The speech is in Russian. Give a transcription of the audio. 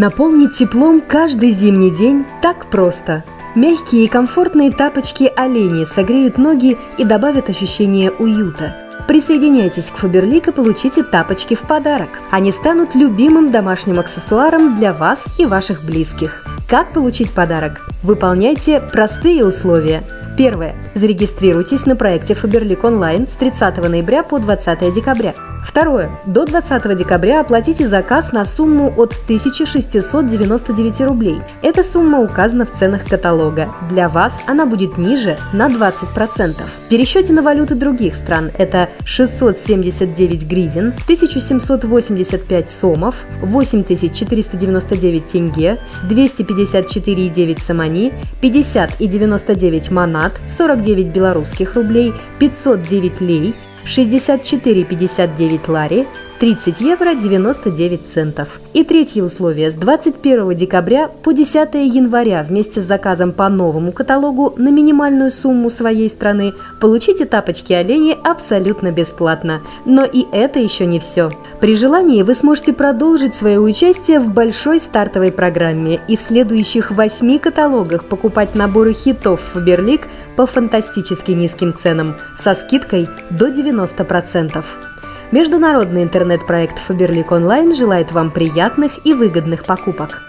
Наполнить теплом каждый зимний день так просто. Мягкие и комфортные тапочки олени согреют ноги и добавят ощущение уюта. Присоединяйтесь к Фаберлик и получите тапочки в подарок. Они станут любимым домашним аксессуаром для вас и ваших близких. Как получить подарок? Выполняйте простые условия. Первое. Зарегистрируйтесь на проекте Фаберлик онлайн с 30 ноября по 20 декабря. Второе. До 20 декабря оплатите заказ на сумму от 1699 рублей. Эта сумма указана в ценах каталога. Для вас она будет ниже на 20%. В пересчете на валюты других стран это 679 гривен, 1785 сомов, 8499 тенге, 254,9 самани, 50,99 манат, 49 белорусских рублей, 509 лей, 64,59 лари, 30 евро 99 центов. И третье условие. С 21 декабря по 10 января вместе с заказом по новому каталогу на минимальную сумму своей страны получите тапочки олени абсолютно бесплатно. Но и это еще не все. При желании вы сможете продолжить свое участие в большой стартовой программе и в следующих восьми каталогах покупать наборы хитов Фаберлик по фантастически низким ценам со скидкой до 90%. Международный интернет-проект Фаберлик Онлайн желает вам приятных и выгодных покупок.